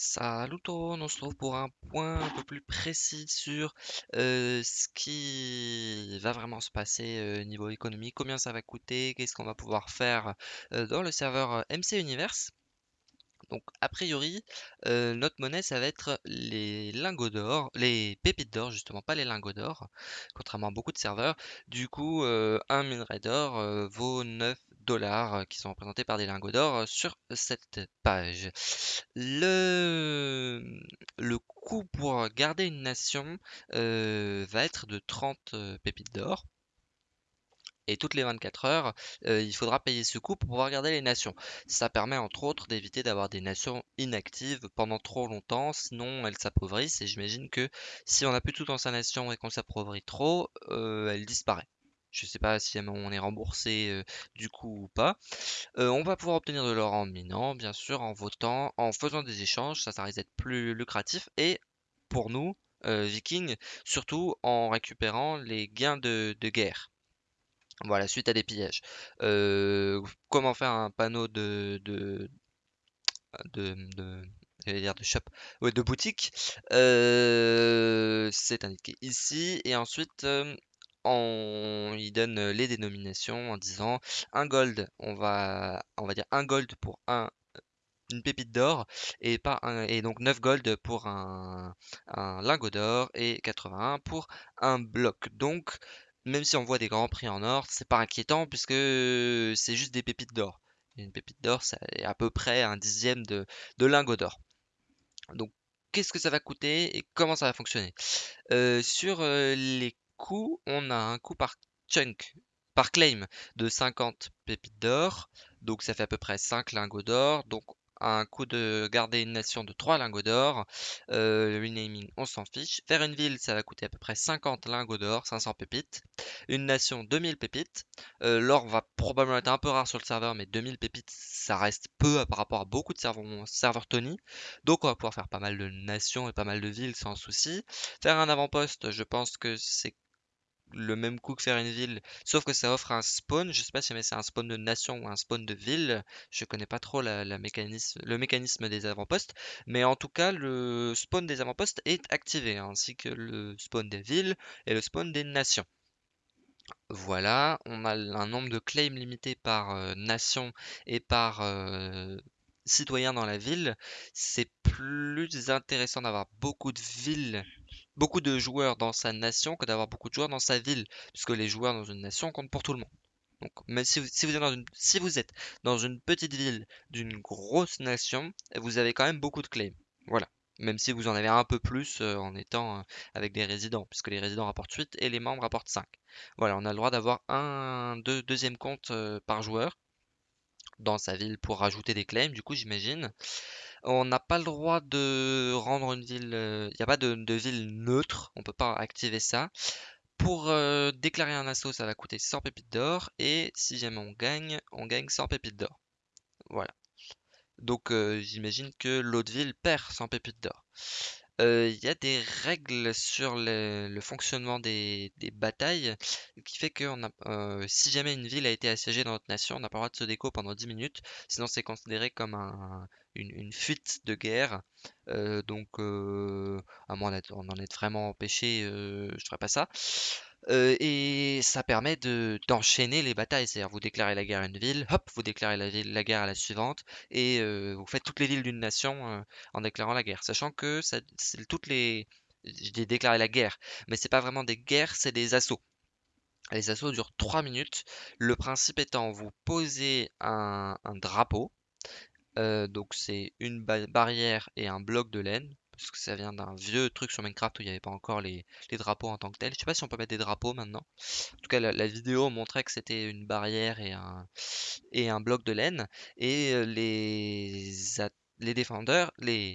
Salut tout le monde, on se retrouve pour un point un peu plus précis sur ce qui va vraiment se passer niveau économique, combien ça va coûter, qu'est-ce qu'on va pouvoir faire dans le serveur MC Universe? Donc a priori, euh, notre monnaie ça va être les lingots d'or, les pépites d'or justement, pas les lingots d'or, contrairement à beaucoup de serveurs. Du coup, euh, un minerai d'or euh, vaut 9 dollars qui sont représentés par des lingots d'or sur cette page. Le, le coût pour garder une nation va être de 30 euh, pépites d'or. Et toutes les 24 heures, il faudra payer ce coût pour pouvoir garder les nations. Ça permet entre autres d'éviter d'avoir des nations inactives pendant trop longtemps, sinon elles s'appauvrissent. Et j'imagine que si on n'a plus tout dans sa nation et qu'on s'appauvrit trop, elle disparaît. Je sais pas si on est remboursé du coup ou pas. On va pouvoir obtenir de l'or en minant, bien sûr, en votant, en faisant des échanges, ça, ça risque d'être plus lucratif. Et pour nous, Vikings, surtout en récupérant les gains de guerre. Voilà, suite à des pillages. Comment faire un panneau de, de, de, de, de shop, de boutique? C'est indiqué ici. Et ensuite, on, il donne les dénominations en disant un gold, on va, on va dire un gold pour un, une pépite d'or et pas un, et donc 9 gold pour un, un lingot d'or et 81 pour un bloc. Donc, même si on voit des grands prix en or, c'est pas inquiétant puisque c'est juste des pépites d'or. Une pépite d'or, c'est à peu près un dixième de, de lingot d'or. Donc, qu'est-ce que ça va coûter et comment ça va fonctionner? Euh, sur euh, les coûts, on a un coût par chunk, par claim de 50 pépites d'or. Donc ça fait à peu près 5 lingots d'or. Donc un coût de garder une nation de 3 lingots d'or. Euh, le renaming, on s'en fiche. Faire une ville, ça va coûter à peu près 50 lingots d'or, 500 pépites. Une nation, 2000 pépites. Euh, l'or va probablement être un peu rare sur le serveur, mais 2000 pépites, ça reste peu par rapport à beaucoup de serveurs, serveurs Tony. Donc on va pouvoir faire pas mal de nations et pas mal de villes sans souci. Faire un avant-poste, je pense que c'est le même coût que faire une ville, sauf que ça offre un spawn. Je sais pas si c'est un spawn de nation ou un spawn de ville. Je connais pas trop la, mécanisme, le mécanisme des avant-postes, mais en tout cas, le spawn des avant-postes est activé, ainsi que le spawn des villes et le spawn des nations. Voilà, on a un nombre de claims limité par euh, nation et par euh, citoyen dans la ville. C'est plus intéressant d'avoir beaucoup de villes beaucoup de joueurs dans sa nation que d'avoir beaucoup de joueurs dans sa ville, puisque les joueurs dans une nation comptent pour tout le monde. Donc, même si vous, êtes dans une, petite ville d'une grosse nation, vous avez quand même beaucoup de claims. Voilà. Même si vous en avez un peu plus euh, en étant euh, avec des résidents, puisque les résidents rapportent 8 et les membres rapportent 5. Voilà, on a le droit d'avoir un deux, deuxième compte euh, par joueur dans sa ville pour rajouter des claims, du coup j'imagine. On n'a pas le droit de rendre une ville. Il n'y a pas de, ville neutre, on peut pas activer ça. Pour euh, déclarer un assaut, ça va coûter 100 pépites d'or. Et si jamais on gagne, on gagne 100 pépites d'or. Voilà. Donc euh, j'imagine que l'autre ville perd 100 pépites d'or. Euh, Il y a des règles sur le, fonctionnement des, batailles qui fait que euh, si jamais une ville a été assiégée dans notre nation, on n'a pas le droit de se déco pendant 10 minutes, sinon c'est considéré comme un, une, fuite de guerre. Euh, donc, euh, à moins d'être- on en est vraiment empêché, euh, je ferai pas ça. Et ça permet de d'enchaîner les batailles, c'est-à-dire vous déclarez la guerre à une ville, hop, vous déclarez la guerre à la suivante, et vous faites toutes les villes d'une nation en déclarant la guerre, sachant que ça, toutes les, je dis déclarer la guerre, mais c'est pas vraiment des guerres, c'est des assauts. Les assauts durent 3 minutes. Le principe étant, vous posez un drapeau, euh, donc c'est une ba- barrière et un bloc de laine, parce que ça vient d'un vieux truc sur Minecraft où il n'y avait pas encore les, drapeaux en tant que tels. Je sais pas si on peut mettre des drapeaux maintenant. En tout cas, la, vidéo montrait que c'était une barrière et un, bloc de laine. Et euh, les,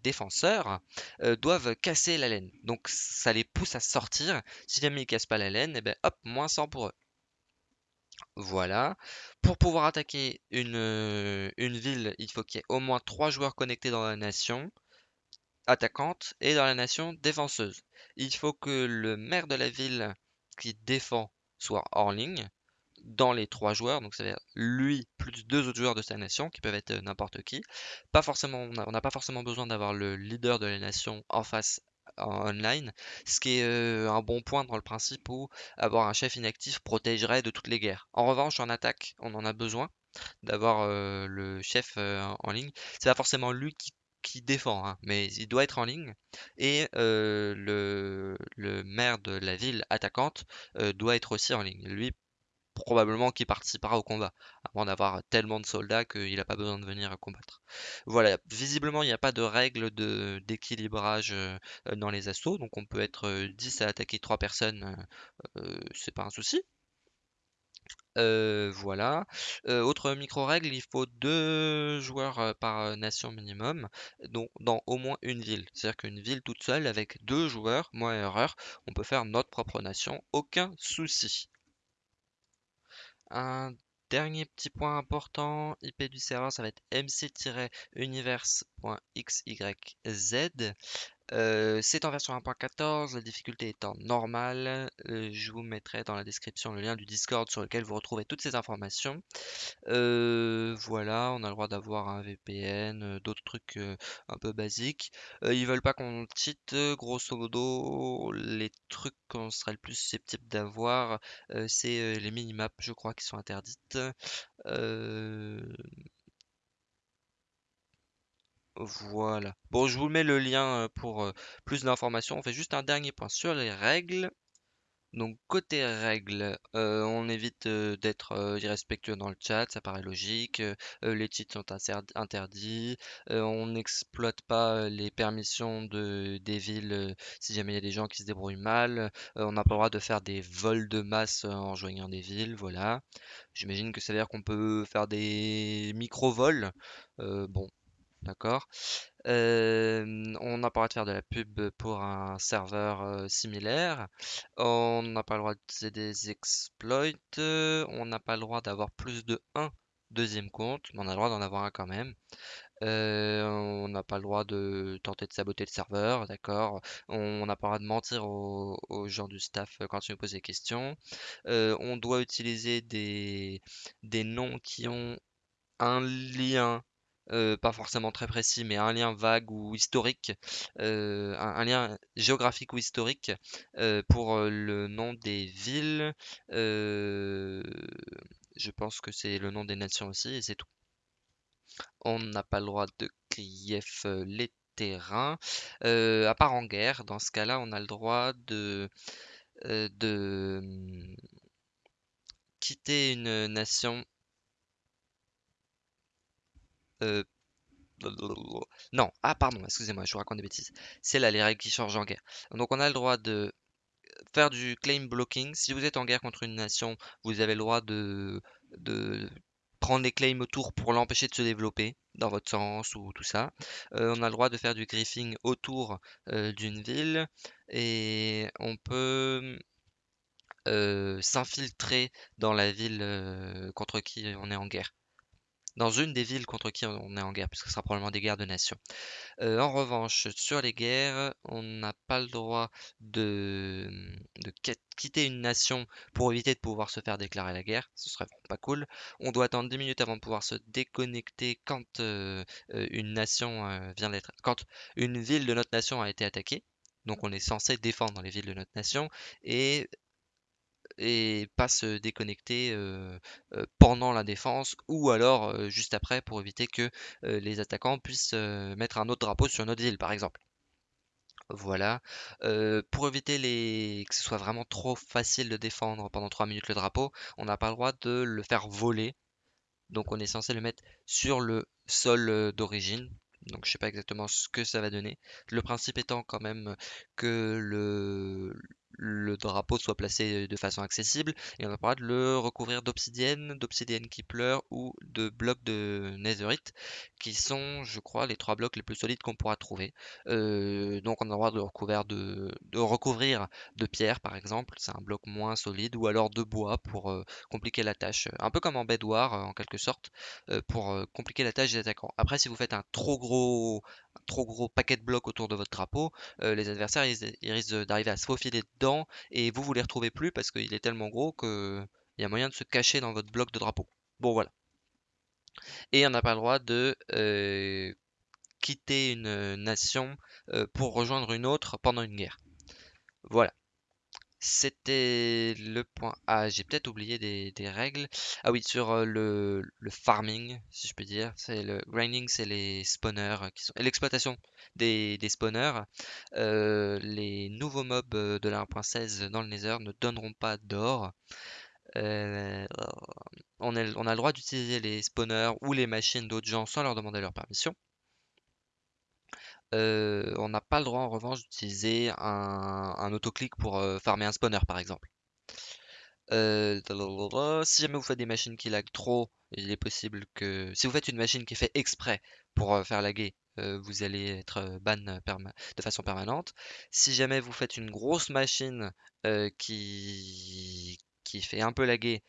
défenseurs euh, doivent casser la laine. Donc ça les pousse à sortir. Si jamais ils cassent pas la laine, et ben hop, moins 100 pour eux. Voilà. Pour pouvoir attaquer une, ville, il faut qu'il y ait au moins trois joueurs connectés dans la nation attaquante et dans la nation défenseuse. Il faut que le maire de la ville qui défend soit hors ligne. dans les trois joueurs, donc c'est-à-dire lui plus deux autres joueurs de sa nation, qui peuvent être n'importe qui. Pas forcément, on n'a pas forcément besoin d'avoir le leader de la nation en face en online, ce qui est un bon point dans le principe où avoir un chef inactif protégerait de toutes les guerres. En revanche, en attaque, on en a besoin d'avoir le chef en ligne. C'est pas forcément lui qui, défend, hein, mais il doit être en ligne. Et le, le, maire de la ville attaquante doit être aussi en ligne. Lui, probablement qui participera au combat, avant d'avoir tellement de soldats qu'il n'a pas besoin de venir combattre. Voilà, visiblement il n'y a pas de règle d'équilibrage euh, dans les assauts, donc on peut être 10 euh, à attaquer 3 personnes, euh, c'est pas un souci. voilà. autre micro-règle, il faut deux joueurs par nation minimum, donc dans au moins une ville. C'est-à-dire qu'une ville toute seule, avec deux joueurs, moins erreur, on peut faire notre propre nation, aucun souci. Un dernier petit point important, IP du serveur, ça va être mc-universe.xyz. Euh, c'est en version 1.14, la difficulté étant normale. Euh, je vous mettrai dans la description le lien du Discord sur lequel vous retrouvez toutes ces informations. Euh, voilà, on a le droit d'avoir un VPN, d'autres trucs un peu basiques. ils veulent pas qu'on cheat, grosso modo, les trucs qu'on serait le plus susceptible d'avoir, c'est les minimaps, je crois, qui sont interdites. Voilà. Bon, je vous mets le lien pour plus d'informations. On fait juste un dernier point sur les règles. Donc côté règles, on évite d'être irrespectueux dans le chat, ça paraît logique. les cheats sont interdits. on n'exploite pas les permissions de, des villes si jamais il y a des gens qui se débrouillent mal. on n'a pas le droit de faire des vols de masse en rejoignant des villes, voilà. J'imagine que ça veut dire qu'on peut faire des micro-vols. bon, D'accord. on n'a pas le droit de faire de la pub pour un serveur similaire. On n'a pas le droit de des exploits. On n'a pas le droit d'avoir plus de un deuxième compte, mais on a le droit d'en avoir un quand même. on n'a pas le droit de tenter de saboter le serveur, d'accord. On n'a pas le droit de mentir aux, gens du staff quand ils nous posent des questions. on doit utiliser des, des noms qui ont un lien euh, pas forcément très précis, mais un lien vague ou historique, euh, un, lien géographique ou historique euh, pour le nom des villes. je pense que c'est le nom des nations aussi, et c'est tout. On n'a pas le droit de grief les terrains, à part en guerre. Dans ce cas-là, on a le droit de, de hum, quitter une nation euh, non, ah pardon, excusez-moi, je vous raconte des bêtises. C'est là les règles qui changent en guerre. Donc on a le droit de faire du claim blocking. Si vous êtes en guerre contre une nation, vous avez le droit de, prendre des claims autour pour l'empêcher de se développer dans votre sens ou tout ça. Euh, on a le droit de faire du griefing autour euh, d'une ville et on peut s'infiltrer dans la ville contre qui on est en guerre dans une des villes contre qui on est en guerre, puisque ce sera probablement des guerres de nations. Euh, en revanche, sur les guerres, on n'a pas le droit de, quitter une nation pour éviter de pouvoir se faire déclarer la guerre. Ce serait pas cool. On doit attendre 10 minutes avant de pouvoir se déconnecter quand euh, euh, une nation vient d'être, quand une ville de notre nation a été attaquée. Donc on est censé défendre les villes de notre nation et et pas se déconnecter pendant la défense ou alors juste après pour éviter que les attaquants puissent mettre un autre drapeau sur notre ville par exemple. Voilà. pour éviter les... que ce soit vraiment trop facile de défendre pendant 3 minutes le drapeau, on n'a pas le droit de le faire voler. Donc on est censé le mettre sur le sol d'origine. Donc je sais pas exactement ce que ça va donner. Le principe étant quand même que le, le drapeau soit placé de façon accessible et on a pas de le recouvrir d'obsidienne, d'obsidienne qui pleure ou de blocs de netherite qui sont je crois les trois blocs les plus solides qu'on pourra trouver. Donc on a le droit de, recouvrir de, pierre par exemple, c'est un bloc moins solide ou alors de bois pour compliquer la tâche, un peu comme en bedwar en quelque sorte pour compliquer la tâche des attaquants. Après si vous faites un trop gros trop gros paquet de blocs autour de votre drapeau, euh, les adversaires ils, risquent d'arriver à se faufiler dedans et vous vous les retrouvez plus parce qu'il est tellement gros que Il y a moyen de se cacher dans votre bloc de drapeau. Bon, voilà. Et on n'a pas le droit de euh, quitter une nation euh, pour rejoindre une autre pendant une guerre. Voilà. C'était le point A. J'ai peut-être oublié des, règles. Ah oui, sur euh, le, farming, si je peux dire. C'est le grinding, c'est les spawners qui sont l'exploitation des, spawners. Euh, les nouveaux mobs de la 1.16 dans le Nether ne donneront pas d'or. Euh, on a le droit d'utiliser les spawners ou les machines d'autres gens sans leur demander leur permission. Euh, on n'a pas le droit en revanche d'utiliser un, autoclick pour euh, farmer un spawner par exemple. Euh, si jamais vous faites des machines qui lag trop, il est possible que... Si vous faites une machine qui est faite exprès pour faire laguer, vous allez être ban de façon permanente. Si jamais vous faites une grosse machine qui, qui fait un peu laguer,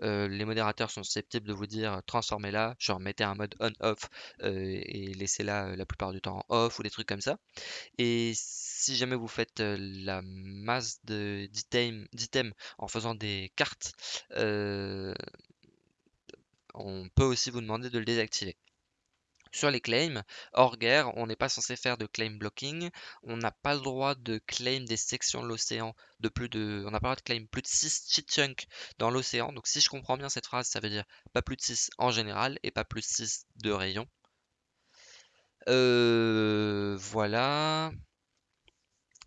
les modérateurs sont susceptibles de vous dire transformez-la, genre mettez un mode on-off et laissez-la la plupart du temps en off ou des trucs comme ça. Et si jamais vous faites la masse d'items en faisant des cartes, on peut aussi vous demander de le désactiver. Sur les claims, hors guerre, on n'est pas censé faire de claim blocking. On n'a pas le droit de claim des sections de l'océan de plus. On n'a pas le droit de claim plus de 6 cheat chunks dans l'océan. Donc si je comprends bien cette phrase, ça veut dire pas plus de 6 en général et pas plus de 6 de rayon. Euh, voilà.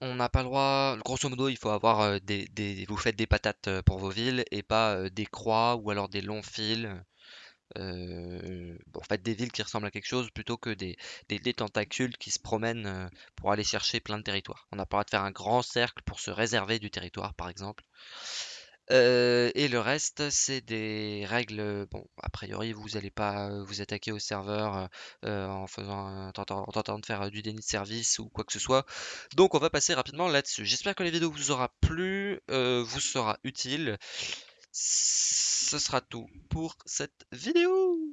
On n'a pas le droit, grosso modo, il faut avoir euh, des, vous faites des patates euh, pour vos villes et pas des croix ou alors des longs fils. Euh, en fait, des villes qui ressemblent à quelque chose plutôt que des, tentacules qui se promènent euh, pour aller chercher plein de territoires. On le droit de faire un grand cercle pour se réserver du territoire, par exemple. Euh, et le reste, c'est des règles. Bon, a priori, vous n'allez pas vous attaquer au serveur en faisant, en tentant, de faire du déni de service ou quoi que ce soit. Donc, on va passer rapidement là-dessus. J'espère que la vidéo vous aura plu, vous sera utile ce sera tout pour cette vidéo.